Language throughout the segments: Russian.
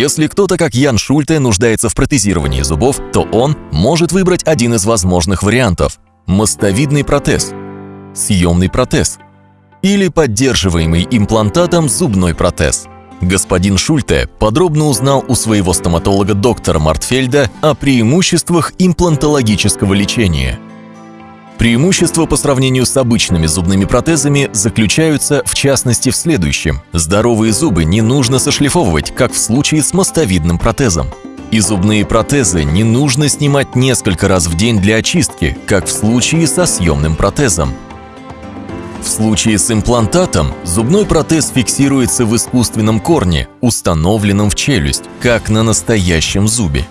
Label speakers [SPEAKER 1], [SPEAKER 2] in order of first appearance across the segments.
[SPEAKER 1] Если кто-то, как Ян Шульте, нуждается в протезировании зубов, то он может выбрать один из возможных вариантов – мостовидный протез, съемный протез или поддерживаемый имплантатом зубной протез. Господин Шульте подробно узнал у своего стоматолога доктора Мартфельда о преимуществах имплантологического лечения – Преимущества по сравнению с обычными зубными протезами заключаются в частности в следующем. Здоровые зубы не нужно сошлифовывать, как в случае с мостовидным протезом. И зубные протезы не нужно снимать несколько раз в день для очистки, как в случае со съемным протезом. В случае с имплантатом зубной протез фиксируется в искусственном корне, установленном в челюсть, как на настоящем зубе.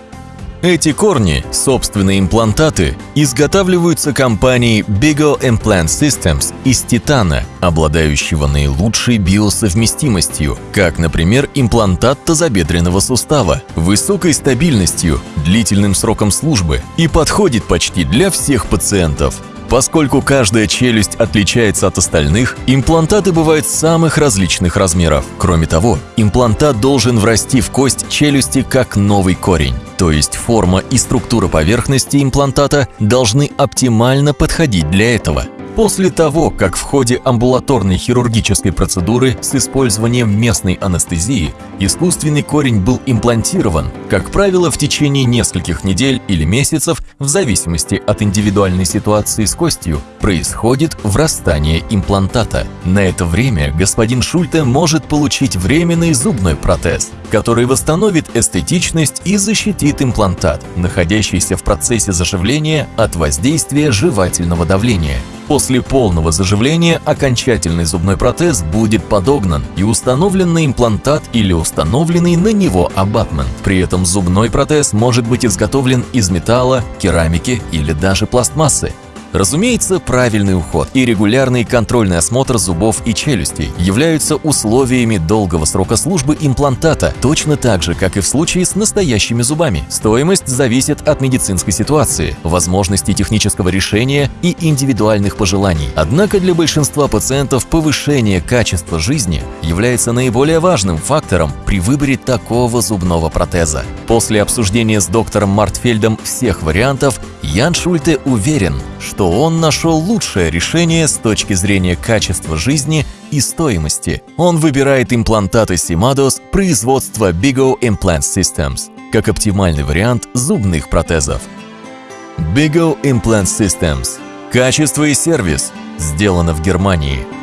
[SPEAKER 1] Эти корни, собственные имплантаты, изготавливаются компанией Bigo Implant Systems из титана, обладающего наилучшей биосовместимостью, как, например, имплантат тазобедренного сустава, высокой стабильностью, длительным сроком службы и подходит почти для всех пациентов. Поскольку каждая челюсть отличается от остальных, имплантаты бывают самых различных размеров. Кроме того, имплантат должен врасти в кость челюсти как новый корень. То есть форма и структура поверхности имплантата должны оптимально подходить для этого. После того, как в ходе амбулаторной хирургической процедуры с использованием местной анестезии искусственный корень был имплантирован, как правило, в течение нескольких недель или месяцев, в зависимости от индивидуальной ситуации с костью, происходит врастание имплантата. На это время господин Шульте может получить временный зубной протез, который восстановит эстетичность и защитит имплантат, находящийся в процессе заживления от воздействия жевательного давления. После полного заживления окончательный зубной протез будет подогнан и установлен на имплантат или установленный на него абатмент. При этом зубной протез может быть изготовлен из металла, керамики или даже пластмассы. Разумеется, правильный уход и регулярный контрольный осмотр зубов и челюстей являются условиями долгого срока службы имплантата, точно так же, как и в случае с настоящими зубами. Стоимость зависит от медицинской ситуации, возможностей технического решения и индивидуальных пожеланий. Однако для большинства пациентов повышение качества жизни является наиболее важным фактором при выборе такого зубного протеза. После обсуждения с доктором Мартфельдом всех вариантов, Ян Шульте уверен, что он нашел лучшее решение с точки зрения качества жизни и стоимости. Он выбирает имплантаты Simados производства Bigo Implant Systems как оптимальный вариант зубных протезов. Bigo Implant Systems. Качество и сервис. Сделано в Германии.